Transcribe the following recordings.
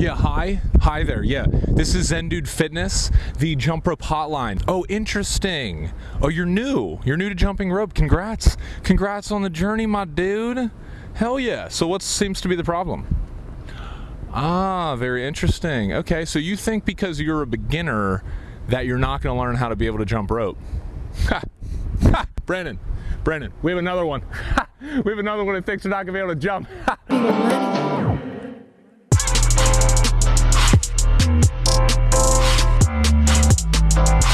Yeah, hi. Hi there. Yeah, this is Zen Dude Fitness, the jump rope hotline. Oh, interesting. Oh, you're new. You're new to jumping rope. Congrats. Congrats on the journey, my dude. Hell yeah. So, what seems to be the problem? Ah, very interesting. Okay, so you think because you're a beginner that you're not going to learn how to be able to jump rope? Ha! Ha! Brandon, Brandon, we have another one. Ha! We have another one that thinks you're not going to be able to jump.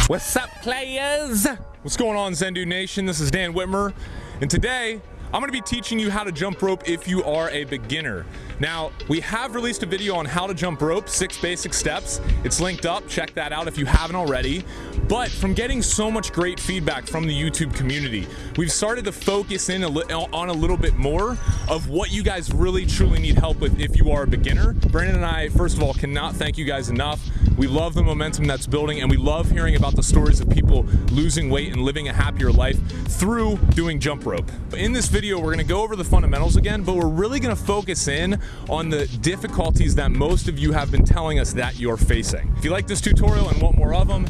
What's up, players? What's going on, Zen Dude Nation? This is Dan Witmer, and today I'm gonna be teaching you how to jump rope if you are a beginner. Now, we have released a video on how to jump rope, six basic steps. It's linked up, check that out if you haven't already. But from getting so much great feedback from the YouTube community, we've started to focus in a on a little bit more of what you guys really truly need help with if you are a beginner. Brandon and I, first of all, cannot thank you guys enough. We love the momentum that's building and we love hearing about the stories of people losing weight and living a happier life through doing jump rope. In this video, we're gonna go over the fundamentals again, but we're really gonna focus in on the difficulties that most of you have been telling us that you're facing. If you like this tutorial and want more of them,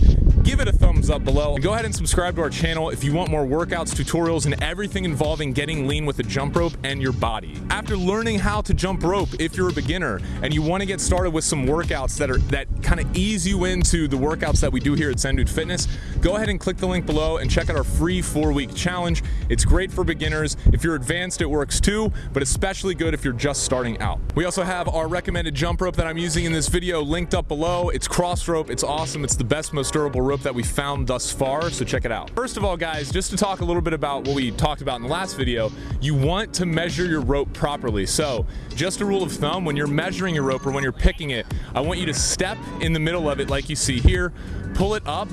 give it a thumbs up below. And go ahead and subscribe to our channel if you want more workouts, tutorials, and everything involving getting lean with a jump rope and your body. After learning how to jump rope, if you're a beginner and you want to get started with some workouts that are that kind of ease you into the workouts that we do here at Zendude Fitness, go ahead and click the link below and check out our free four-week challenge. It's great for beginners. If you're advanced, it works too, but especially good if you're just starting out. We also have our recommended jump rope that I'm using in this video linked up below. It's Crossrope. It's awesome. It's the best, most durable rope that we found thus far, so check it out. First of all, guys, just to talk a little bit about what we talked about in the last video, you want to measure your rope properly. So just a rule of thumb, when you're measuring your rope or when you're picking it, I want you to step in the middle of it like you see here, pull it up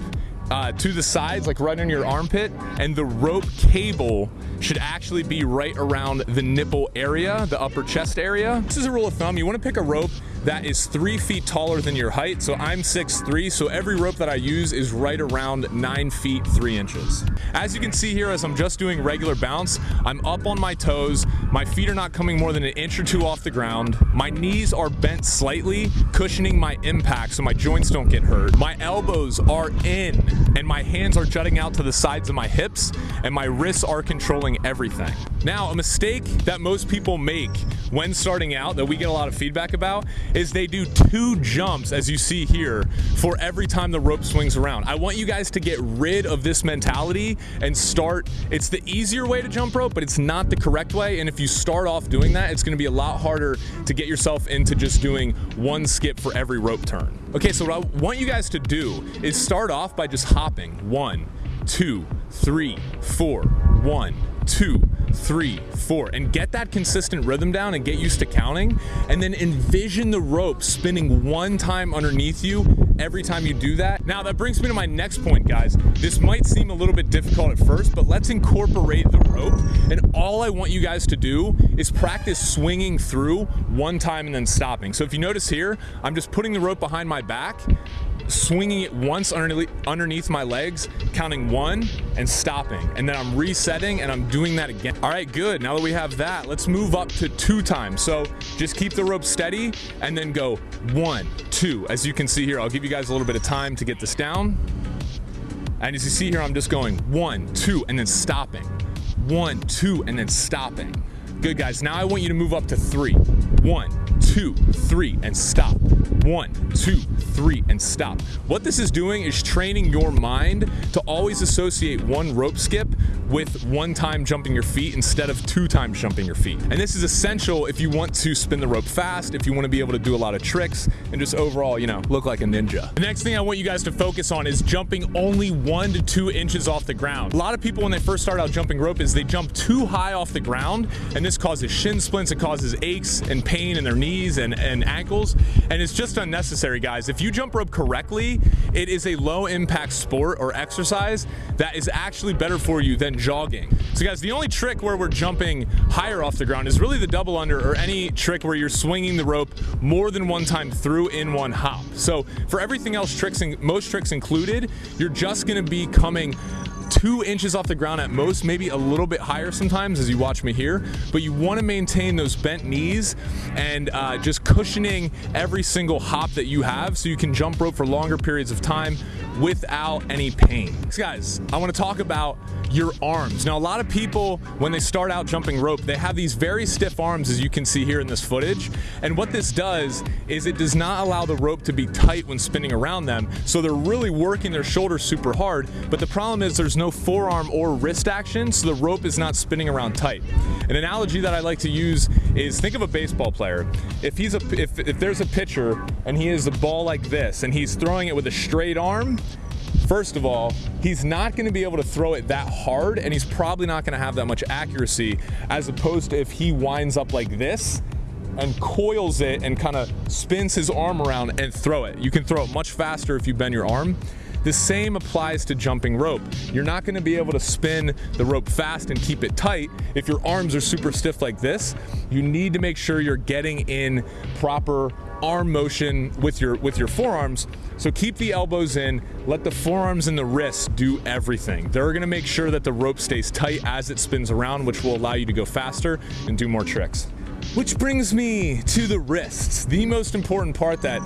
uh, to the sides, like right on your armpit, and the rope cable should actually be right around the nipple area, the upper chest area. This is a rule of thumb. You want to pick a rope that is three feet taller than your height. So I'm 6'3", so every rope that I use is right around nine feet, three inches. As you can see here, as I'm just doing regular bounce, I'm up on my toes. My feet are not coming more than an inch or two off the ground. My knees are bent slightly, cushioning my impact so my joints don't get hurt. My elbows are in and my hands are jutting out to the sides of my hips and my wrists are controlling everything. Now, a mistake that most people make when starting out that we get a lot of feedback about is they do two jumps, as you see here, for every time the rope swings around. I want you guys to get rid of this mentality and start, it's the easier way to jump rope, but it's not the correct way. And if you start off doing that, it's gonna be a lot harder to get yourself into just doing one skip for every rope turn. Okay, so what I want you guys to do is start off by just hopping. One, two, three, four, one, two, three, four, and get that consistent rhythm down and get used to counting. And then envision the rope spinning one time underneath you every time you do that. Now that brings me to my next point, guys. This might seem a little bit difficult at first, but let's incorporate the rope. And all I want you guys to do is practice swinging through one time and then stopping. So if you notice here, I'm just putting the rope behind my back swinging it once underneath, my legs, counting one and stopping. And then I'm resetting and I'm doing that again. All right, good. Now that we have that, let's move up to two times. So just keep the rope steady and then go one, two. As you can see here, I'll give you guys a little bit of time to get this down. And as you see here, I'm just going one, two, and then stopping. One, two, and then stopping. Good guys, now I want you to move up to three. One, two, three, and stop. One, two, three, and stop. What this is doing is training your mind to always associate one rope skip with one time jumping your feet instead of two times jumping your feet. And this is essential if you want to spin the rope fast, if you want to be able to do a lot of tricks, and just overall, you know, look like a ninja. The next thing I want you guys to focus on is jumping only one to two inches off the ground. A lot of people when they first start out jumping rope is they jump too high off the ground, and this causes shin splints, it causes aches and pain in their knees and, and ankles, and it's just just unnecessary, guys. If you jump rope correctly, it is a low impact sport or exercise that is actually better for you than jogging. So guys, the only trick where we're jumping higher off the ground is really the double under or any trick where you're swinging the rope more than one time through in one hop. So for everything else, tricks and most tricks included, you're just gonna be coming two inches off the ground at most, maybe a little bit higher sometimes as you watch me here, but you want to maintain those bent knees and uh, just cushioning every single hop that you have so you can jump rope for longer periods of time without any pain. So guys, I want to talk about your arms. Now, a lot of people, when they start out jumping rope, they have these very stiff arms, as you can see here in this footage. And what this does is it does not allow the rope to be tight when spinning around them. So they're really working their shoulders super hard. But the problem is there's no forearm or wrist action, so the rope is not spinning around tight. An analogy that I like to use is think of a baseball player. If he's a if, if there's a pitcher and he has the ball like this and he's throwing it with a straight arm, First of all, he's not going to be able to throw it that hard and he's probably not going to have that much accuracy as opposed to if he winds up like this and coils it and kind of spins his arm around and throw it. You can throw it much faster if you bend your arm. The same applies to jumping rope. You're not gonna be able to spin the rope fast and keep it tight if your arms are super stiff like this. You need to make sure you're getting in proper arm motion with your with your forearms. So keep the elbows in, let the forearms and the wrists do everything. They're gonna make sure that the rope stays tight as it spins around, which will allow you to go faster and do more tricks. Which brings me to the wrists, the most important part that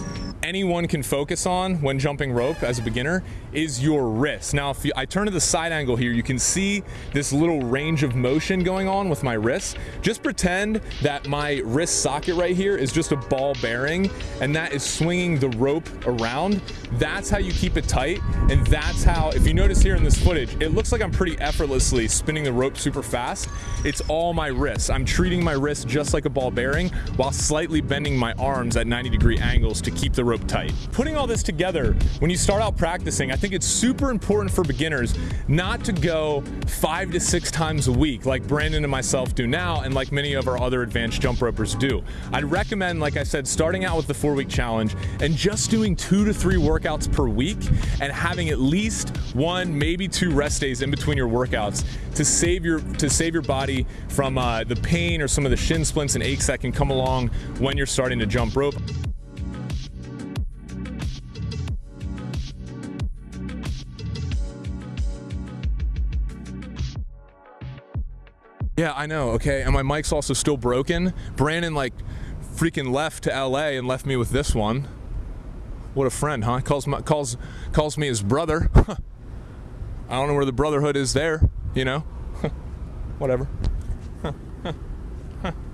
anyone can focus on when jumping rope as a beginner is your wrist. Now, if you, I turn to the side angle here, you can see this little range of motion going on with my wrist. Just pretend that my wrist socket right here is just a ball bearing and that is swinging the rope around. That's how you keep it tight. And that's how, if you notice here in this footage, it looks like I'm pretty effortlessly spinning the rope super fast. It's all my wrists. I'm treating my wrist just like a ball bearing while slightly bending my arms at 90 degree angles to keep the rope tight. Putting all this together, when you start out practicing, I think it's super important for beginners not to go five to six times a week like Brandon and myself do now and like many of our other advanced jump ropers do. I'd recommend, like I said, starting out with the four week challenge and just doing two to three workouts per week and having at least one, maybe two rest days in between your workouts to save your to save your body from uh, the pain or some of the shin splints and aches that can come along when you're starting to jump rope. Yeah, I know, okay? And my mic's also still broken. Brandon, like, freaking left to LA and left me with this one. What a friend, huh? Calls, my, calls, calls me his brother. I don't know where the brotherhood is there, you know? Whatever.